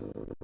Mm-hmm.